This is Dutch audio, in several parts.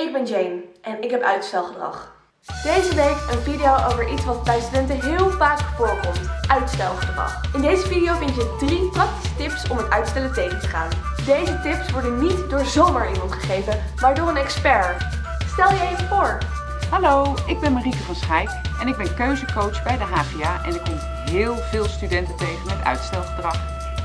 Ik ben Jane en ik heb uitstelgedrag. Deze week een video over iets wat bij studenten heel vaak voorkomt, uitstelgedrag. In deze video vind je drie praktische tips om het uitstellen tegen te gaan. Deze tips worden niet door zomaar iemand gegeven, maar door een expert. Stel je even voor. Hallo, ik ben Marieke van Schijk en ik ben keuzecoach bij de HVA en ik kom heel veel studenten tegen met uitstelgedrag.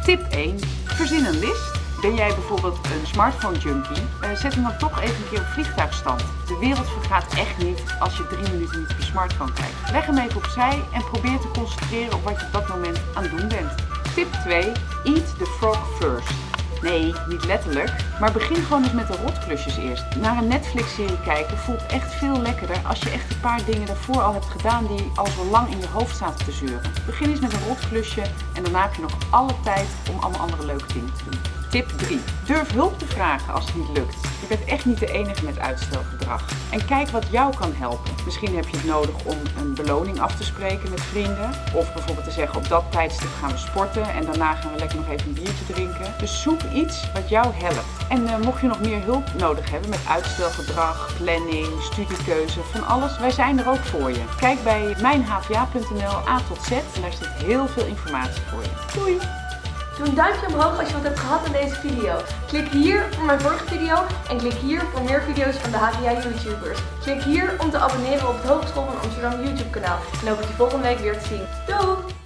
Tip 1. Verzin een list. Ben jij bijvoorbeeld een smartphone junkie? Uh, zet hem dan toch even een keer op vliegtuigstand. De wereld vergaat echt niet als je drie minuten niet op je smartphone kijkt. Leg hem even opzij en probeer te concentreren op wat je op dat moment aan het doen bent. Tip 2. Eat the frog first. Nee, niet letterlijk. Maar begin gewoon eens met de rotklusjes eerst. Naar een Netflix-serie kijken voelt echt veel lekkerder als je echt een paar dingen daarvoor al hebt gedaan die al zo lang in je hoofd zaten te zeuren. Begin eens met een rotklusje en daarna heb je nog alle tijd om allemaal andere leuke dingen te doen. Tip 3. Durf hulp te vragen als het niet lukt. Je bent echt niet de enige met uitstelgedrag. En kijk wat jou kan helpen. Misschien heb je het nodig om een beloning af te spreken met vrienden. Of bijvoorbeeld te zeggen op dat tijdstip gaan we sporten en daarna gaan we lekker nog even een biertje drinken. Dus zoek iets wat jou helpt. En uh, mocht je nog meer hulp nodig hebben met uitstelgedrag, planning, studiekeuze, van alles, wij zijn er ook voor je. Kijk bij mijnhva.nl A tot Z en daar zit heel veel informatie voor je. Doei! Doe een duimpje omhoog als je wat hebt gehad aan deze video. Klik hier voor mijn vorige video en klik hier voor meer video's van de HVA YouTubers. Klik hier om te abonneren op het Hogeschool van Amsterdam YouTube kanaal. En hoop ik je volgende week weer te zien. Doei!